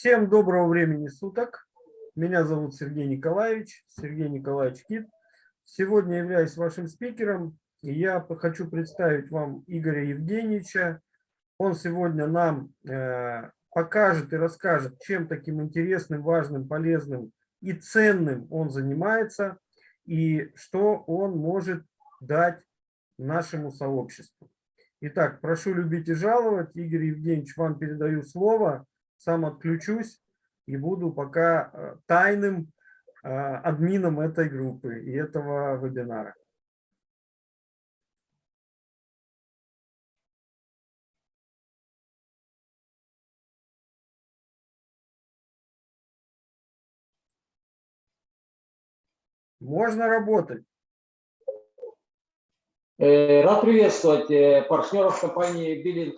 Всем доброго времени суток. Меня зовут Сергей Николаевич, Сергей Николаевич Кит. Сегодня являюсь вашим спикером. И я хочу представить вам Игоря Евгеньевича. Он сегодня нам э, покажет и расскажет, чем таким интересным, важным, полезным и ценным он занимается, и что он может дать нашему сообществу. Итак, прошу любить и жаловать. Игорь Евгеньевич, вам передаю слово. Сам отключусь и буду пока э, тайным э, админом этой группы и этого вебинара. Можно работать. Э, рад приветствовать партнеров компании Bill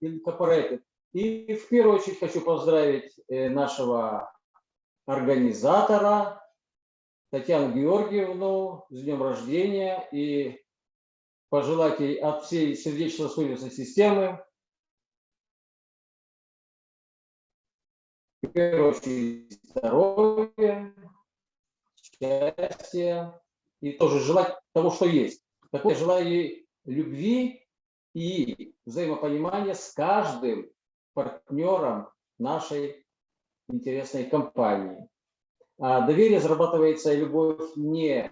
Incorporated. И в первую очередь хочу поздравить э, нашего организатора Татьяну Георгиевну с днем рождения и пожелать ей от всей сердечно-сосудистой системы в первую очередь здоровья, счастья и тоже желать того, что есть. Так вот, я желаю ей любви и взаимопонимания с каждым партнером нашей интересной компании. А доверие зарабатывается и любовь не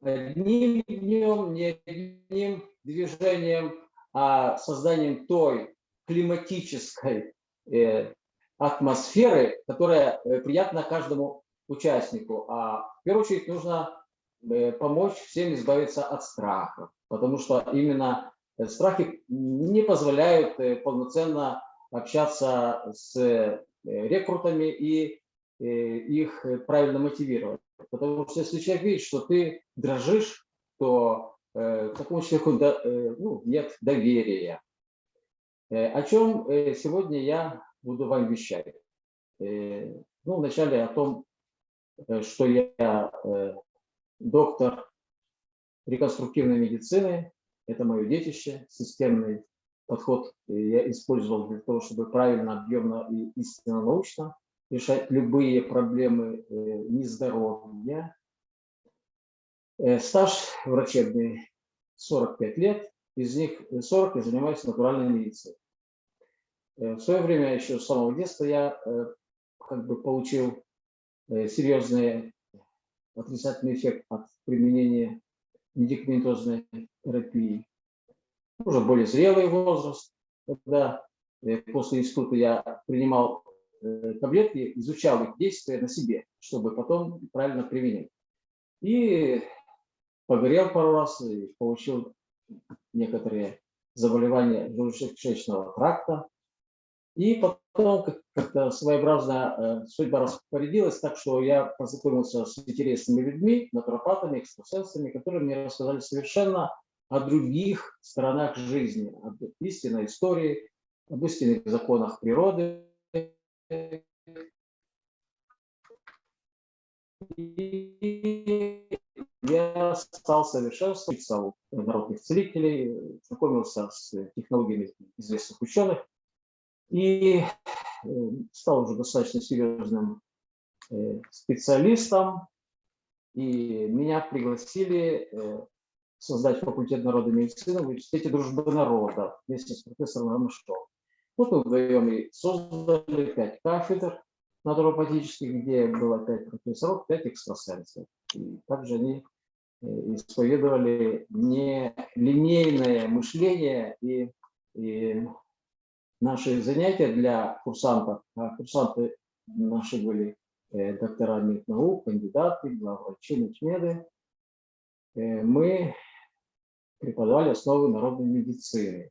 одним днем, не одним движением, а созданием той климатической э, атмосферы, которая э, приятна каждому участнику. А в первую очередь нужно э, помочь всем избавиться от страха, потому что именно страхи не позволяют э, полноценно общаться с рекрутами и их правильно мотивировать. Потому что если человек видит, что ты дрожишь, то к такому человеку ну, нет доверия. О чем сегодня я буду вам вещать? Ну, вначале о том, Э, что я э, доктор реконструктивной медицины, это мое детище, системный подход я использовал для того, чтобы правильно, объемно и истинно научно решать любые проблемы э, нездоровья. Стаж врачебный 45 лет, из них 40 я занимаюсь натуральной медициной. В свое время, еще с самого детства, я как бы получил Э, серьезный отрицательный эффект от применения медикаментозной терапии. Уже более зрелый возраст, когда э, после института я принимал э, таблетки, изучал их действия на себе, чтобы потом правильно применять. И погорел пару раз и получил некоторые заболевания желудочно-кишечного тракта, и потом как-то своеобразно э, судьба распорядилась так, что я познакомился с интересными людьми, натуропатами, экстрасенсами, которые мне рассказали совершенно о других сторонах жизни, об истинной истории, об истинных законах природы. И я стал совершенствоваться у народных целителей, знакомился с технологиями известных ученых, и э, стал уже достаточно серьезным э, специалистом. И меня пригласили э, создать факультет народной медицины в университете дружбы народа вместе с профессором Рамышковым. Вот мы вдвоем и создали пять кафедр натуропатических, где было пять профессоров, пять экстрасенсов. И также они исповедовали не линейное мышление и, и наши занятия для курсантов. А курсанты наши были э, доктора наук, кандидаты, главврачи, начмеды. Э, мы преподавали основы народной медицины.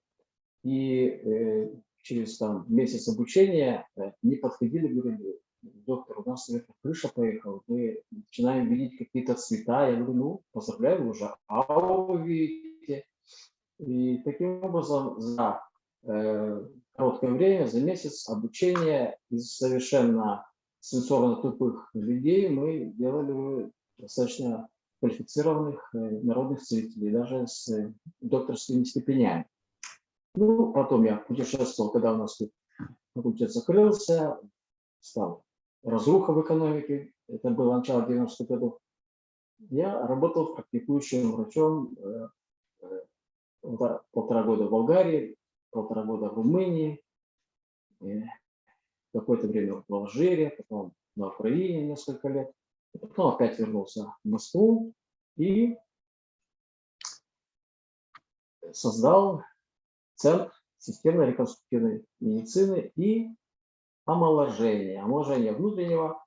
И э, через там, месяц обучения не подходили, говорили, доктор, у нас крыша поехала, мы начинаем видеть какие-то цвета. Я говорю, ну, поздравляю, вы уже ауру видите. И таким образом за короткое время, за месяц обучения из совершенно сенсорно тупых людей мы делали достаточно квалифицированных э, народных целителей, даже с докторскими степенями. Ну, потом я путешествовал, когда у нас тут факультет закрылся, стал разруха в экономике, это было начало 90-х годов. Я работал практикующим врачом э, э, полтора года в Болгарии, полтора года в Румынии, какое-то время в Алжире, потом на Украине несколько лет. Потом опять вернулся в Москву и создал Центр системной реконструктивной медицины и омоложения, омоложения внутреннего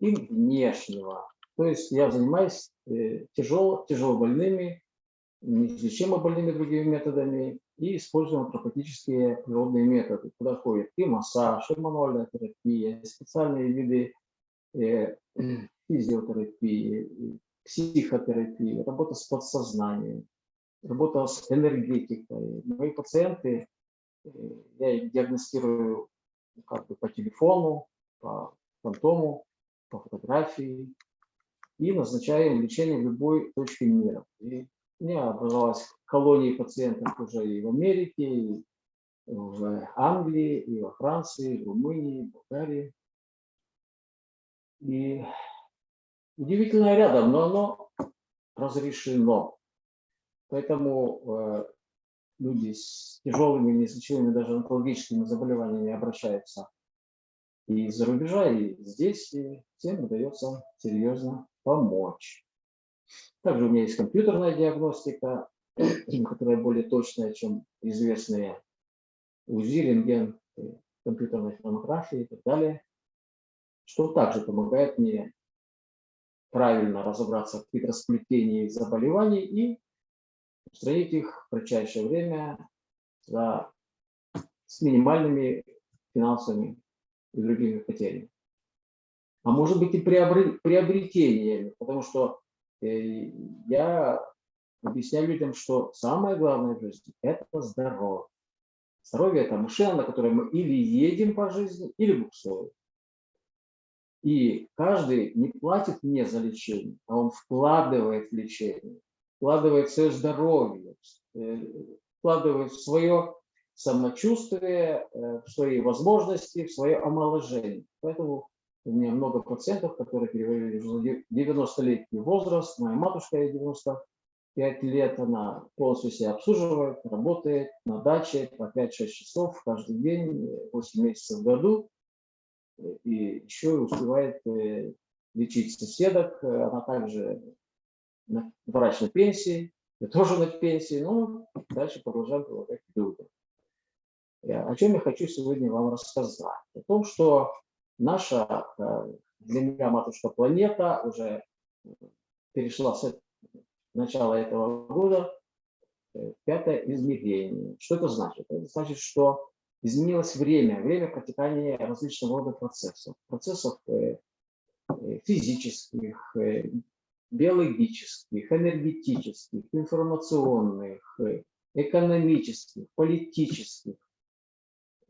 и внешнего. То есть я занимаюсь э, тяжело, тяжелобольными, неизлечимо больными другими методами и используем антропатические природные методы, куда входит и массаж, и мануальная терапия, специальные виды э, физиотерапии, психотерапии, работа с подсознанием, работа с энергетикой. Мои пациенты, э, я их диагностирую как бы по телефону, по фантому, по фотографии и назначаем лечение в любой точке мира. И меня образовалась колония пациентов уже и в Америке, и в Англии, и во Франции, и в Румынии, и в Болгарии. И удивительно рядом, но оно разрешено. Поэтому э, люди с тяжелыми, неизлечимыми даже онкологическими заболеваниями обращаются и из-за рубежа, и здесь, и всем удается серьезно помочь. Также у меня есть компьютерная диагностика, которая более точная, чем известные УЗИ, рентген, компьютерной томографии и так далее, что также помогает мне правильно разобраться в хитросплетении заболеваний и устранить их в кратчайшее время за, с минимальными финансовыми и другими потерями. А может быть и приобретениями, потому что я объясняю людям, что самое главное в жизни – это здоровье. Здоровье – это машина, на которой мы или едем по жизни, или буксуем. И каждый не платит мне за лечение, а он вкладывает в лечение, вкладывает свое здоровье, э, вкладывает в свое самочувствие, э, в свои возможности, в свое омоложение. Поэтому у меня много пациентов, которые перевалили уже 90-летний возраст. Моя матушка ей 95 лет, она полностью себя обслуживает, работает на даче по 5-6 часов каждый день, 8 месяцев в году. И еще успевает э, лечить соседок. Она также на пенсии, я тоже на пенсии, но дальше продолжаем помогать людям. О чем я хочу сегодня вам рассказать? О том, что наша э, для меня матушка планета уже перешла с начала этого года э, пятое измерение. Что это значит? Это значит, что изменилось время, время протекания различного рода процессов. Процессов э, физических, биологических, энергетических, информационных, экономических, политических,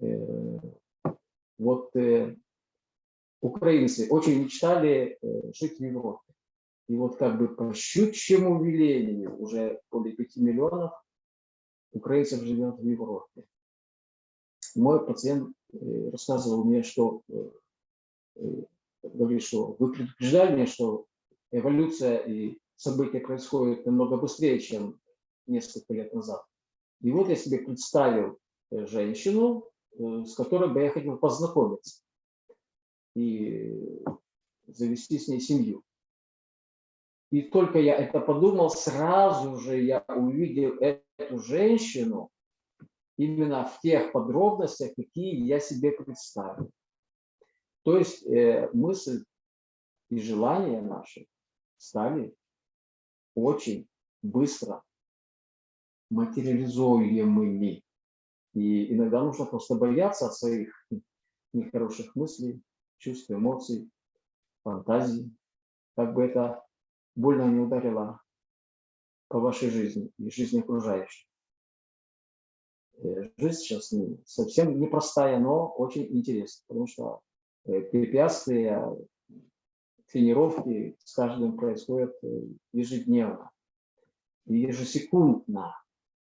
Э, вот э, украинцы очень мечтали э, жить в Европе. И вот как бы по щучьему велению уже более 5 миллионов украинцев живет в Европе. Мой пациент рассказывал мне, что говорит, что вы предупреждали меня, что эволюция и события происходят намного быстрее, чем несколько лет назад. И вот я себе представил женщину, Э, с которой бы я хотел познакомиться и завести с ней семью. И только я это подумал, сразу же я увидел эту женщину именно в тех подробностях, какие я себе представил. То есть э, мысль и желания наши стали очень быстро материализуемыми. И иногда нужно просто бояться своих нехороших мыслей, чувств, эмоций, фантазий, как бы это больно не ударило по вашей жизни и жизни окружающих. Э, жизнь сейчас не, совсем непростая, но очень интересная, потому что э, препятствия, тренировки с каждым происходят э, ежедневно, ежесекундно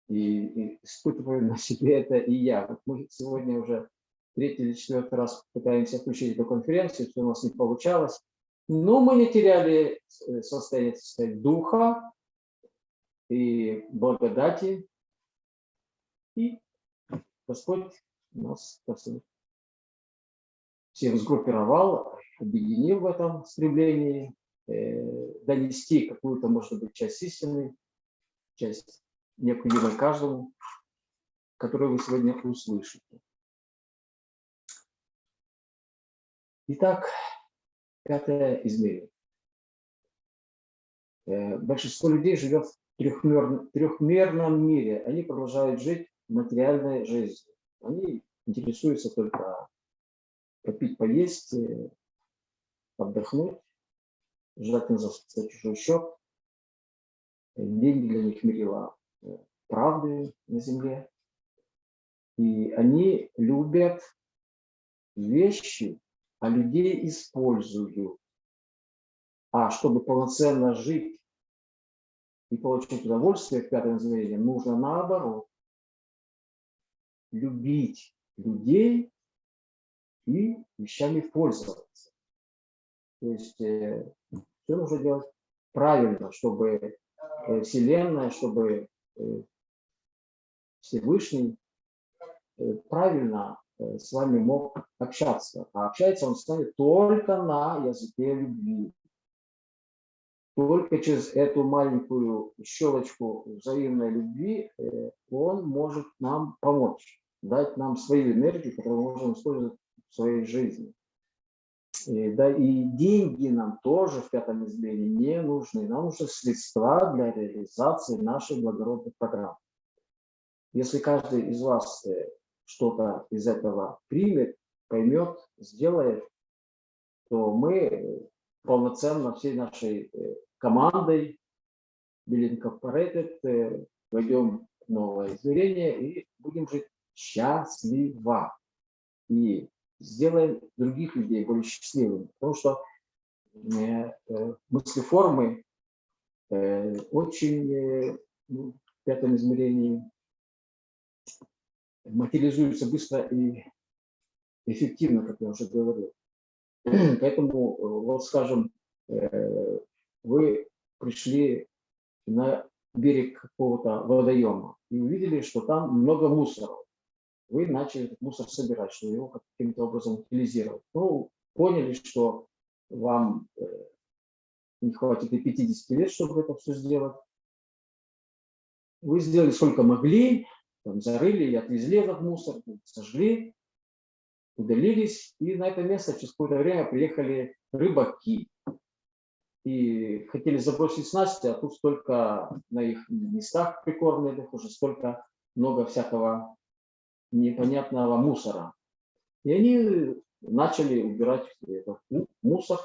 и, и испытываю на себе это и я. Вот мы сегодня уже третий или четвертый раз пытаемся включить эту конференцию, все у нас не получалось. Но мы не теряли э, состояние так сказать, духа и благодати. И Господь нас всех сгруппировал, объединил в этом стремлении э, донести какую-то, может быть, часть истины, часть необходимой каждому, которую вы сегодня услышите. Итак, пятое измерение. Э, большинство людей живет в трехмерном, трехмерном мире. Они продолжают жить материальной жизнью. Они интересуются только попить, поесть, э, отдохнуть, желательно за, чужой счет. Деньги для них мерила э, правды на земле. И они любят вещи, а людей используют. А чтобы полноценно жить и получить удовольствие в пятом измерении, нужно наоборот. Любить людей и вещами пользоваться. То есть э, все нужно делать правильно, чтобы э, Вселенная, чтобы э, Всевышний э, правильно с вами мог общаться. А общается он с вами только на языке любви. Только через эту маленькую щелочку взаимной любви э, он может нам помочь, дать нам свою энергию, которую мы можем использовать в своей жизни. И, да, и деньги нам тоже в пятом измерении не нужны. Нам нужны средства для реализации нашей благородной программы. Если каждый из вас э, что-то из этого примет, поймет, сделает, то мы полноценно всей нашей э, командой Bill Incorporated э, войдем в новое измерение и будем жить счастливо. И сделаем других людей более счастливыми. Потому что э, мыслеформы очень ну, в пятом измерении материализуется быстро и эффективно, как я уже говорил. Поэтому, э, вот скажем, э, вы пришли на берег какого-то водоема и увидели, что там много мусора. Вы начали этот мусор собирать, что его каким-то образом утилизировать. Ну, поняли, что вам э, не хватит и 50 лет, чтобы это все сделать. Вы сделали сколько могли, там зарыли и отвезли этот мусор, сожгли, удалились, и на это место через какое-то время приехали рыбаки. И хотели забросить снасти, а тут столько на их местах прикормленных уже столько много всякого непонятного мусора. И они начали убирать этот мусор,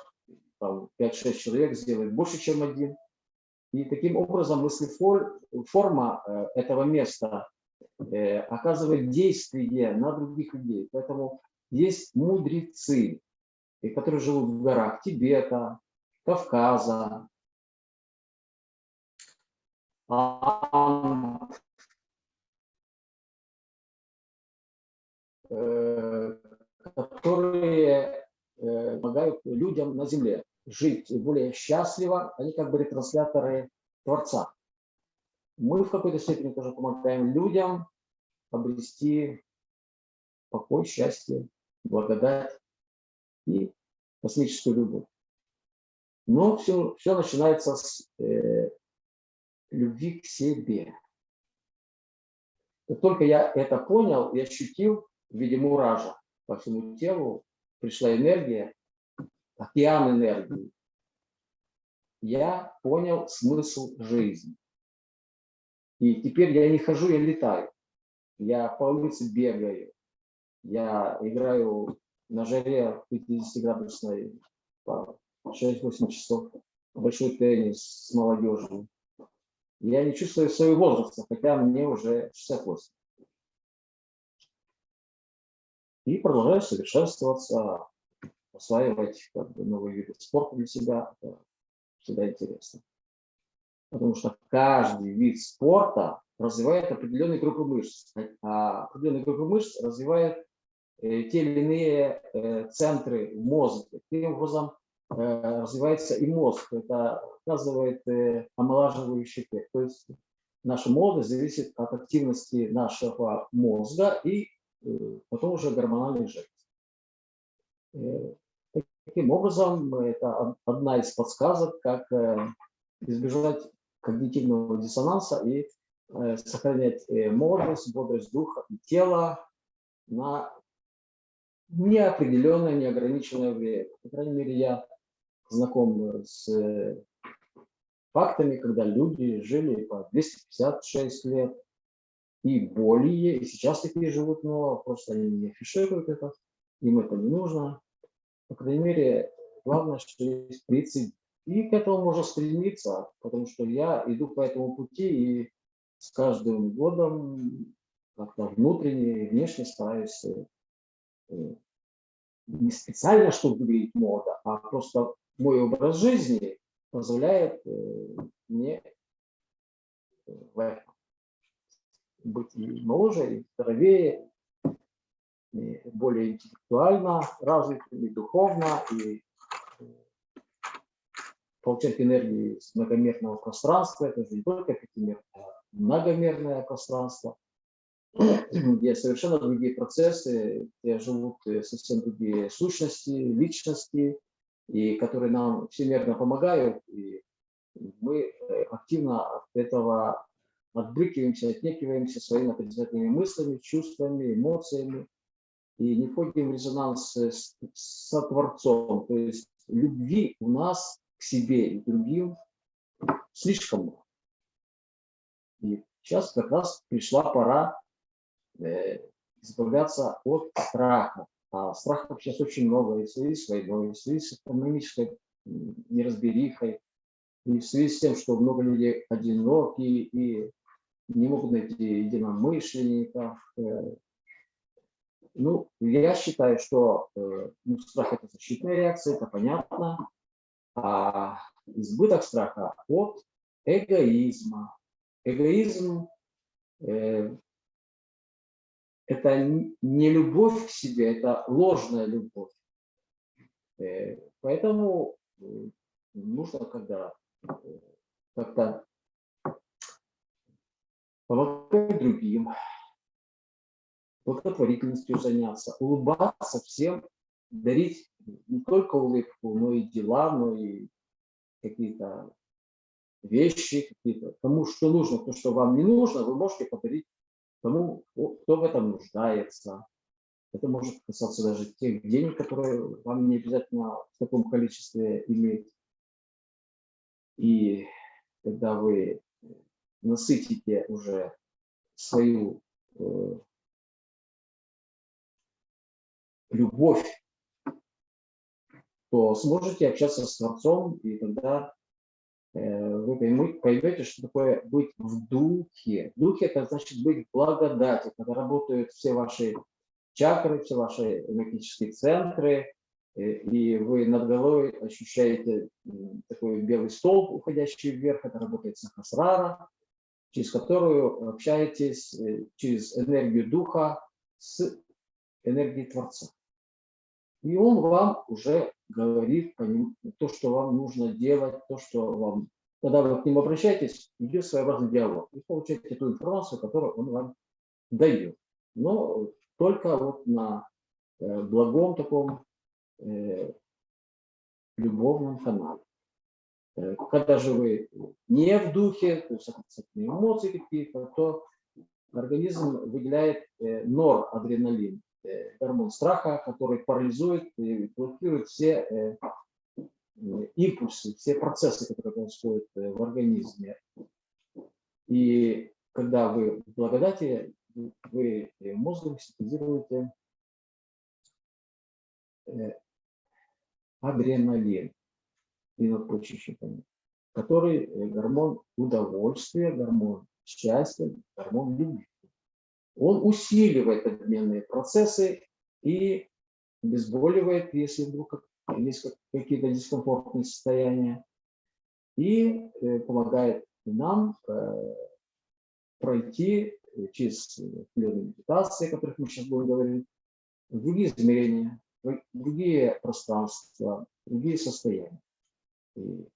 там 5-6 человек сделали больше, чем один. И таким образом мыслеформа э, этого места Э, оказывает действие на других людей. Поэтому есть мудрецы, которые живут в горах Тибета, Кавказа, э, которые э, помогают людям на земле жить более счастливо, они как бы ретрансляторы Творца мы в какой-то степени тоже помогаем людям обрести покой, счастье, благодать и космическую любовь. Но все, все начинается с э, любви к себе. Как только я это понял и ощутил в виде муража по всему телу, пришла энергия, океан энергии, я понял смысл жизни. И теперь я не хожу, я летаю. Я по улице бегаю. Я играю на жаре 50-градусной по 6-8 часов. Большой теннис с молодежью. Я не чувствую своего возраста, хотя мне уже 68. И продолжаю совершенствоваться, осваивать как бы, новые виды спорта для себя. Это всегда интересно. Потому что каждый вид спорта развивает определенные группы мышц. А определенные группы мышц развивает э, те или иные э, центры в мозге. Таким образом э, развивается и мозг. Это оказывает э, омолаживающий эффект. То есть наша молодость зависит от активности нашего мозга и э, потом уже гормональной жидкости. Э, Таким образом, это одна из подсказок, как избежать когнитивного диссонанса и э, сохранять э, молодость, бодрость духа и тела на неопределенное, неограниченное время. По крайней мере, я знаком с фактами, когда люди жили по 256 лет и более, и сейчас такие живут, но просто они не афишируют это, им это не нужно. По крайней мере, главное, что есть принцип. И к этому можно стремиться, потому что я иду по этому пути и с каждым годом как-то внутренне и внешне стараюсь э, не специально, чтобы говорить мода, а просто мой образ жизни позволяет э, мне э, быть и моложе, и здоровее, и более интеллектуально развитым, и духовно, и э, получать энергию из многомерного пространства. Это же не только пятимерное, а многомерное пространство, где совершенно другие процессы, где живут э, совсем другие сущности, личности, и которые нам всемерно помогают. И мы э, активно от этого отбрыкиваемся, отнекиваемся своими отрицательными мыслями, чувствами, эмоциями и не входим в резонанс с, с Творцом. То есть любви у нас к себе и другим слишком много. И сейчас как раз пришла пора э, избавляться от страха. А страхов сейчас очень много и в связи с войной, и в связи с экономической неразберихой, и в связи с тем, что много людей одиноки и не могут найти единомышленников, э, ну, я считаю, что э, ну, страх – это защитная реакция, это понятно. А избыток страха от эгоизма. Эгоизм э, – это не любовь к себе, это ложная любовь. Э, поэтому э, нужно, когда э, как-то помогать другим, благотворительностью заняться, улыбаться всем, дарить не только улыбку, но и дела, но и какие-то вещи, какие-то, тому, что нужно, то, что вам не нужно, вы можете подарить тому, кто в этом нуждается. Это может касаться даже тех денег, которые вам не обязательно в таком количестве иметь. И когда вы насытите уже свою э, любовь, то сможете общаться с Творцом, и тогда э, вы поймете, что такое быть в духе. В духе это значит быть в благодати, когда работают все ваши чакры, все ваши энергетические центры, э, и вы над головой ощущаете такой белый столб, уходящий вверх, это работает сахасрара, через которую общаетесь э, через энергию духа с энергией Творца. И он вам уже говорит то, что вам нужно делать, то, что вам... Когда вы к ним обращаетесь, идет своеобразный диалог. И получаете ту информацию, которую он вам дает. Но только вот на э, благом таком э, любовном канале. Э, когда же вы не в духе, то есть эмоции какие-то, то организм выделяет норадреналин. Э, гормон страха, который парализует и блокирует все э, импульсы, все процессы, которые происходят э, в организме. И когда вы в благодати, вы мозгом синтезируете адреналин и надпочечниками, который гормон удовольствия, гормон счастья, гормон любви он усиливает обменные процессы и обезболивает, если вдруг есть какие-то дискомфортные состояния, и э, помогает нам э, пройти через определенные медитации, о которых мы сейчас будем говорить, другие измерения, другие пространства, другие состояния. И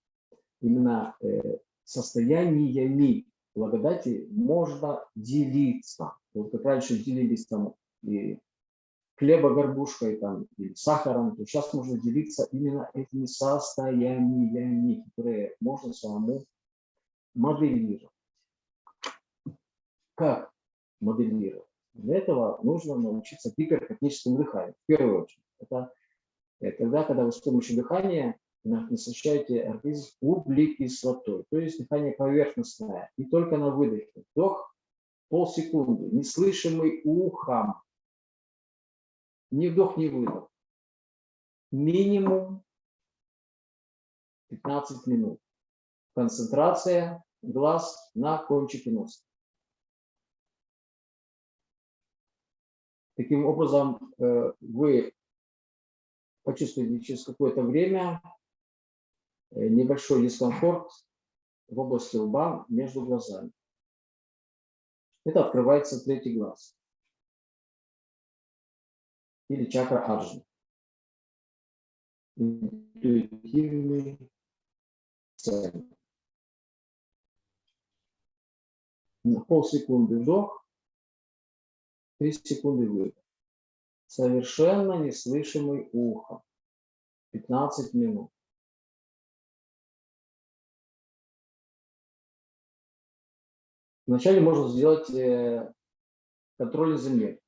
именно э, состояниями благодати можно делиться. Вот как раньше делились там и хлеба горбушкой там, или сахаром, то сейчас можно делиться именно этими состояниями, которые можно самому моделировать. Как моделировать? Для этого нужно научиться гиперкатническому дыханию. В первую очередь. Это, это тогда, когда вы с помощью дыхания насыщаете организм углекислотой. То есть дыхание поверхностное. И только на выдохе. Вдох полсекунды, неслышимый ухом. Ни вдох, ни выдох. Минимум 15 минут. Концентрация глаз на кончике носа. Таким образом, э, вы почувствуете через какое-то время э, небольшой дискомфорт в области лба между глазами. Это открывается третий глаз или чакра аджны. Интуитивный. На полсекунды вдох, 3 секунды выдох. Совершенно неслышимый ухо. 15 минут. Вначале можно сделать э, контроль земли.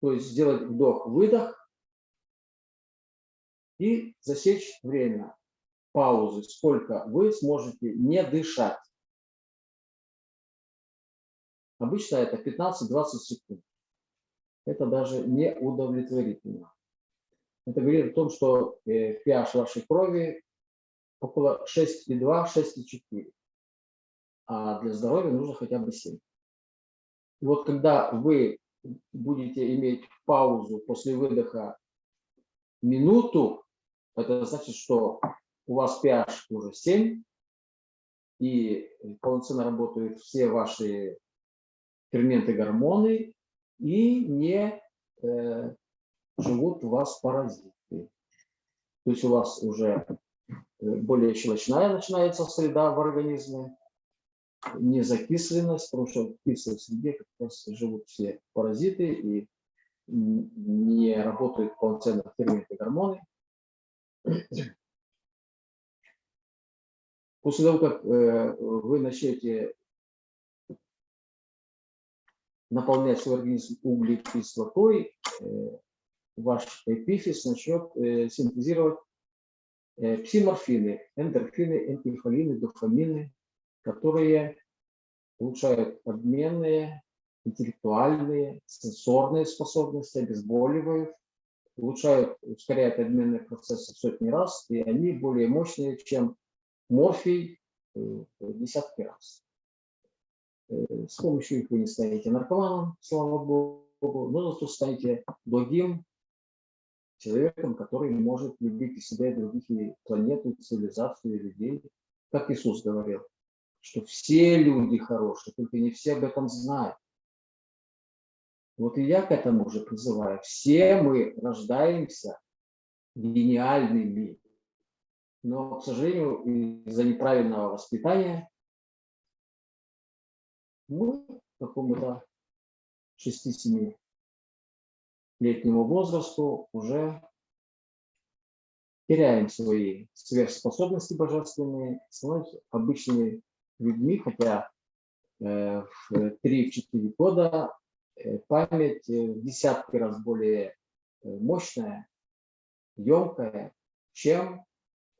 То есть сделать вдох-выдох и засечь время паузы, сколько вы сможете не дышать. Обычно это 15-20 секунд. Это даже не удовлетворительно. Это говорит о том, что pH э, вашей крови около 6,2-6,4. А для здоровья нужно хотя бы 7. И вот когда вы будете иметь паузу после выдоха минуту, это значит, что у вас pH уже 7, и полноценно работают все ваши ферменты, гормоны, и не э, живут у вас паразиты. То есть у вас уже э, более щелочная начинается среда в организме, не закисленность, потому что в кислой среде как раз живут все паразиты и не работают полноценно ферменты гормоны. После того, как э, вы начнете наполнять свой организм углекислотой, э, ваш эпифиз начнет э, синтезировать псиморфины, эндорфины, энкефалины, дофамины, которые улучшают обменные, интеллектуальные, сенсорные способности, обезболивают, улучшают, ускоряют обменные процессы сотни раз, и они более мощные, чем морфий в десятки раз. Э, с помощью их вы не станете наркоманом, слава богу, но зато станете благим человеком, который может любить и себя, и других, и планету, и цивилизацию, и людей. Как Иисус говорил, что все люди хорошие, только не все об этом знают. Вот и я к этому уже призываю. Все мы рождаемся гениальными, но, к сожалению, из-за неправильного воспитания мы какому-то 6-7 летнему возрасту уже теряем свои сверхспособности божественные, становимся обычными людьми, хотя э, в 3-4 года э, память э, в десятки раз более мощная, емкая, чем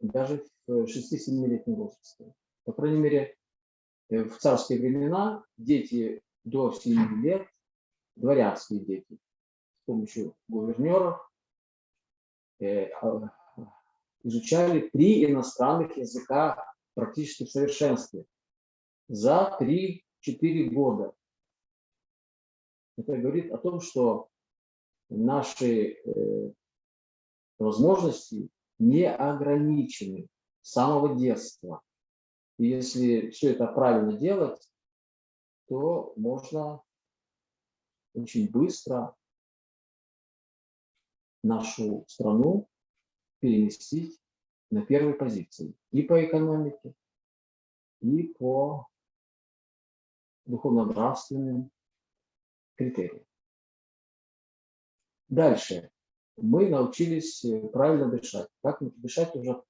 даже в 6-7-летнем возрасте. По крайней мере, в царские времена дети до 7 лет, дворянские дети, с помощью гувернеров а, изучали три иностранных языка практически в совершенстве за 3-4 года. Это говорит о том, что наши э, возможности не ограничены с самого детства. И если все это правильно делать, то можно очень быстро нашу страну переместить на первой позиции и по экономике, и по духовно-нравственным критериям. Дальше. Мы научились э, правильно дышать. Как дышать уже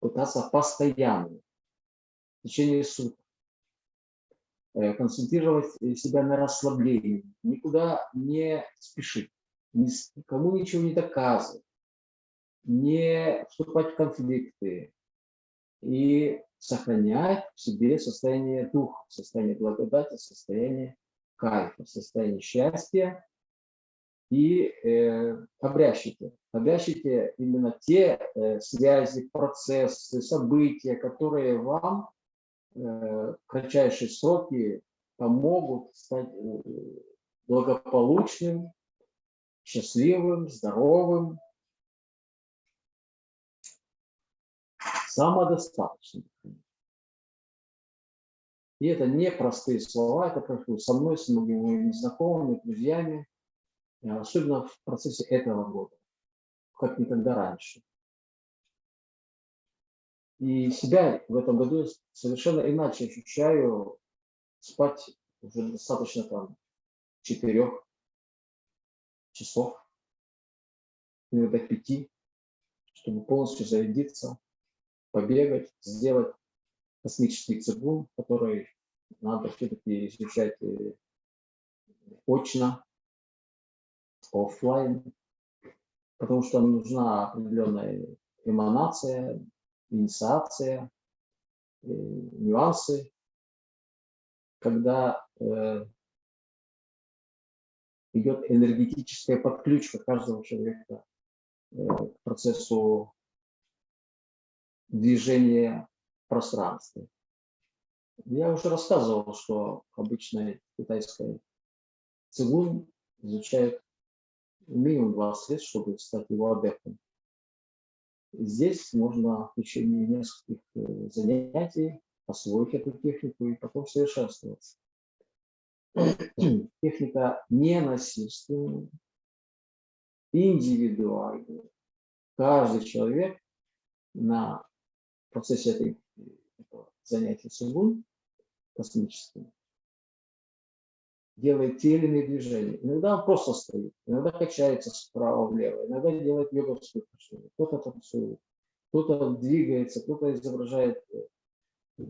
пытаться постоянно, в течение суток. Э, концентрировать себя на расслаблении, никуда не спешить, никому ничего не доказывать, не вступать в конфликты и сохранять в себе состояние духа, состояние благодати, состояние кайфа, состояние счастья и э, обрящите. Обрящите именно те э, связи, процессы, события, которые вам э, в кратчайшие сроки помогут стать э, благополучным, счастливым, здоровым, самодостаточным. И это не простые слова, это происходит со мной, с многими знакомыми, друзьями, э, особенно в процессе этого года, как никогда раньше. И себя в этом году совершенно иначе ощущаю спать уже достаточно там четырех часов, иногда пяти, чтобы полностью зарядиться, побегать, сделать космический цигун, который надо все-таки изучать э, очно, офлайн, потому что нужна определенная эманация, инициация, э, нюансы, когда э, идет энергетическая подключка каждого человека к процессу движения в пространстве. Я уже рассказывал, что обычная китайская цигун изучает минимум 20 лет, чтобы стать его адептом. Здесь можно в течение нескольких э, занятий освоить эту технику и потом совершенствоваться. Техника ненасильственная, индивидуальная. Каждый человек на процессе этой, этого занятия сугун космическим делает те или иные движения. Иногда он просто стоит, иногда качается справа влево, иногда делает йоговскую качку, кто-то танцует, кто-то двигается, кто-то изображает э,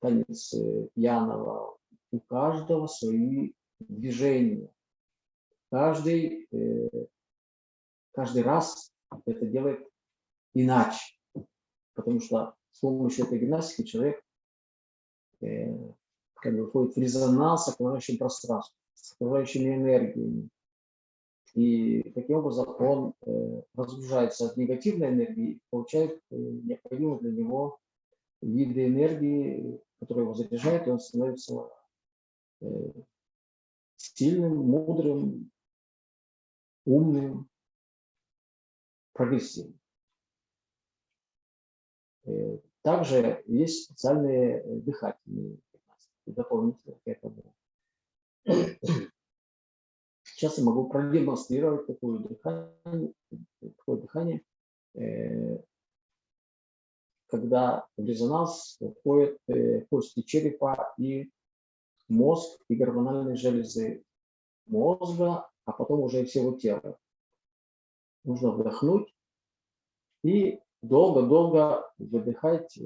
танец э, пьяного. У каждого свои движения. Каждый, э, каждый раз это делает иначе, потому что с помощью этой гимнастики человек как бы входит в резонанс с окружающим пространством, с окружающими энергиями. И таким образом он э, разгружается от негативной энергии, получает э, необходимые для него виды энергии, которые его заряжают, и он становится э, сильным, мудрым, умным, прогрессивным. Э, также есть специальные э, дыхательные дополнительно к этому. Сейчас я могу продемонстрировать такое дыхание, такое дыхание э, когда в резонанс входят кости черепа и мозг и гормональные железы мозга, а потом уже всего тела. Нужно вдохнуть и долго-долго выдыхать э,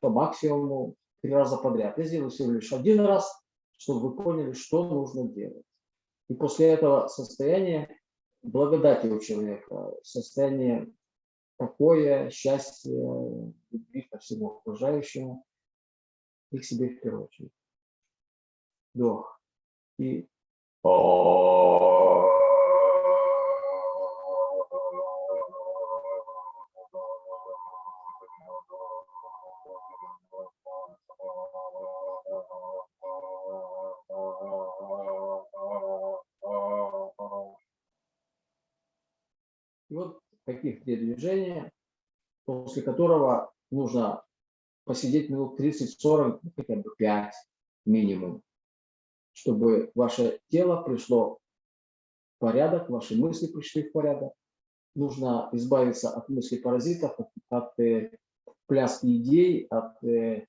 по максимуму три раза подряд. Я сделаю всего лишь один раз, чтобы вы поняли, что нужно делать. И после этого состояния благодати у человека, состояние покоя, счастья, любви ко всему окружающему и к себе в первую очередь. Вдох. И И вот таких три движения, после которого нужно посидеть минут 30-40, ну, хотя бы 5 минимум, чтобы ваше тело пришло порядок, ваши мысли пришли в порядок. Нужно избавиться от мыслей паразитов, от, от э, пляски идей, от э,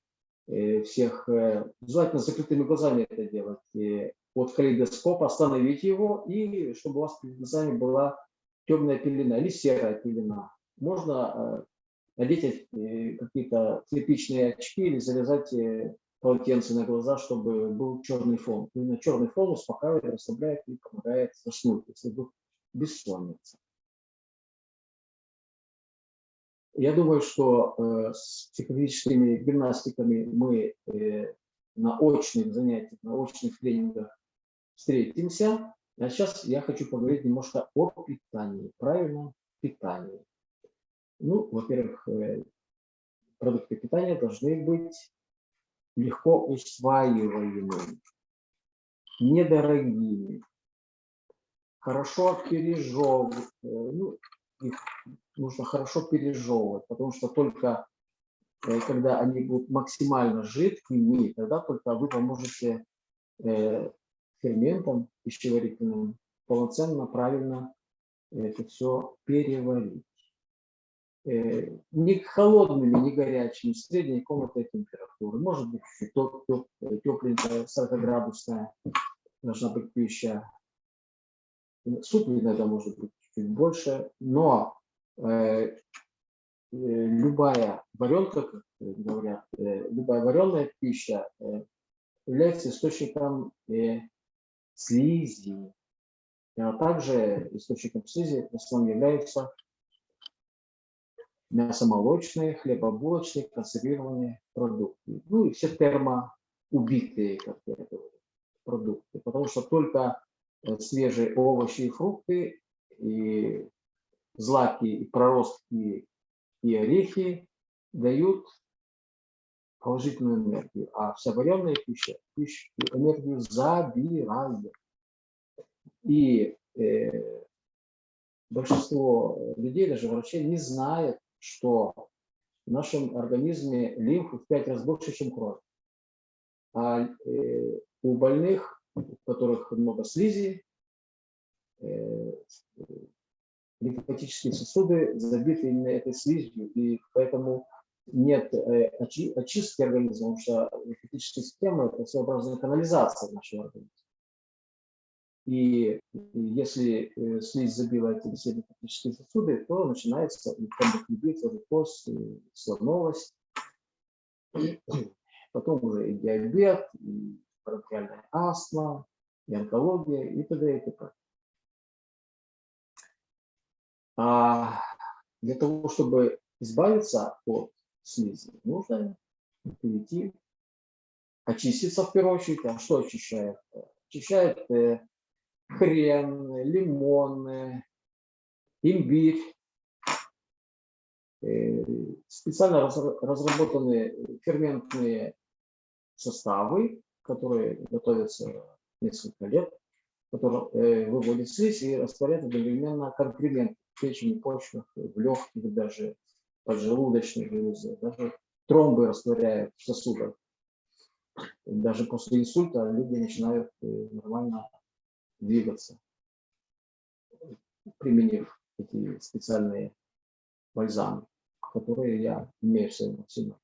э, всех, э, желательно закрытыми глазами это делать, э, от калейдоскопа, остановить его, и чтобы у вас перед глазами была темная пелена или серая пелена. Можно э, надеть э, какие-то слепичные очки или завязать э, полотенце на глаза, чтобы был черный фон. Именно черный фон успокаивает, расслабляет и помогает заснуть, если вдруг бессонница. Я думаю, что с психологическими гимнастиками мы на очных занятиях, на очных тренингах встретимся. А сейчас я хочу поговорить немножко о питании, правильном питании. Ну, во-первых, э, продукты питания должны быть легко усваиваемыми, недорогими, хорошо пережевывать, э, ну, их нужно хорошо пережевывать, потому что только э, когда они будут максимально жидкими, тогда только вы поможете ферментам пищеварительным полноценно, правильно это все переварить. Э, не холодными, не горячими, средней комнатной температуры. Может быть, тепленькая, 40-градусная должна быть пища. Суп иногда может быть чуть больше, но э, э, любая варенка, как говорят, э, любая вареная пища э, является источником э, слизи. А также источником слизи в основном являются мясомолочные, хлебобулочные, консервированные продукты. Ну и все термоубитые, как я говорю, продукты. Потому что только э, свежие овощи и фрукты, и злаки, и проростки, и орехи дают положительную энергию, а вся вареная пища, пища энергию забирает. И э, большинство людей, даже врачей, не знает, что в нашем организме лимфы в пять раз больше, чем кровь. А э, у больных, у которых много слизи, э, лимфатические сосуды забиты именно этой слизью, и поэтому нет э, очи, очистки организма, потому что лимфатическая система – это своеобразная канализация нашего организма. И если э, слизь забила эти все лимфатические сосуды, то начинается тромбофлебит, варикоз, слоновость, потом уже и диабет, и бронхиальная астма, и онкология, и т.д. и т.п. А для того, чтобы избавиться от слизи, нужно перейти, очиститься в первую очередь. А что очищает? Очищает э, хрен, лимон, имбирь. Э, специально разработанные ферментные составы, которые готовятся несколько лет, которые э, выводят слизь и растворяют одновременно конкремент в печени, почках, в легких, даже поджелудочной железе, даже тромбы растворяют в сосудах. Даже после инсульта люди начинают э, нормально двигаться, применив эти специальные бальзамы, которые я имею в своем арсенале.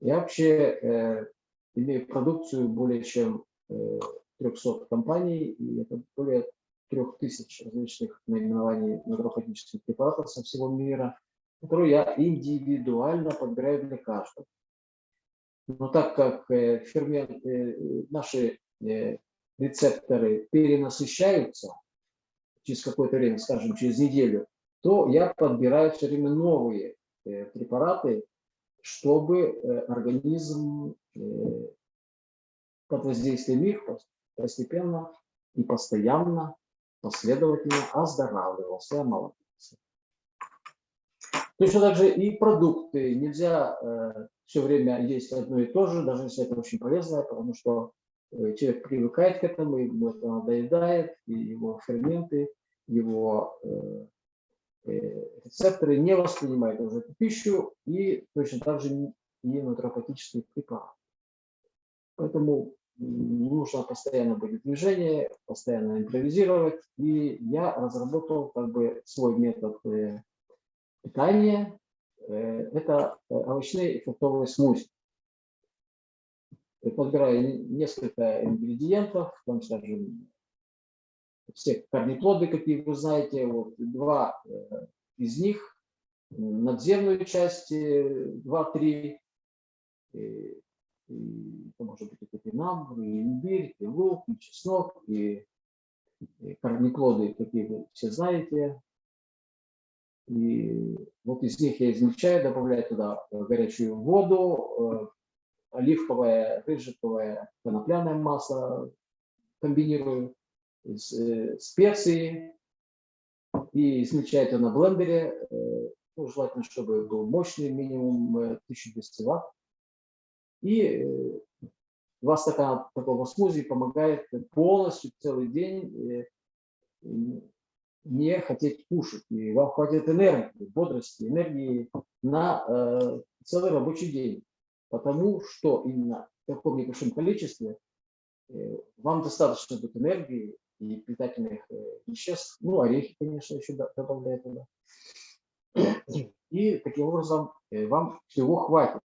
Я вообще э, имею продукцию более чем э, 300 компаний, и это более 3000 различных наименований натуропатических препаратов со всего мира, которые я индивидуально подбираю для каждого. Но так как э, фермент, э, наши э, рецепторы перенасыщаются через какое-то время, скажем, через неделю, то я подбираю все время новые препараты, чтобы организм под воздействием их постепенно и постоянно, последовательно оздоравливался, омолодился. Точно так же и продукты. Нельзя э, все время есть одно и то же, даже если это очень полезно, потому что Э, человек привыкает к этому, ему это надоедает, и его ферменты, его э, э, рецепторы не воспринимают уже эту пищу, и точно так же и натуропатические препараты. Поэтому нужно постоянно быть в движении, постоянно импровизировать. И я разработал как бы свой метод э, питания. Э, Это э, овощные и фруктовые смузи. Подбираю несколько ингредиентов, там, скажем, все корнеплоды, какие вы знаете, вот два э, из них, надземную часть, два-три, это может быть и топинамбур, и имбирь, и лук, и чеснок, и, и корнеплоды, какие вы все знаете. И вот из них я измельчаю, добавляю туда горячую воду, э, оливковое, рыжиковое, конопляное масло комбинирую, э, специи и измельчаю это на блендере. Ну, желательно, чтобы был мощный, минимум 1200 ватт. И два стакана такого смузи помогает полностью целый день не хотеть кушать. И вам хватит энергии, бодрости, энергии на э, целый рабочий день. Потому что именно в таком небольшом количестве э, вам достаточно будет энергии и питательных э, веществ. Ну, орехи, конечно, еще добавляют туда. И таким образом э, вам всего хватит.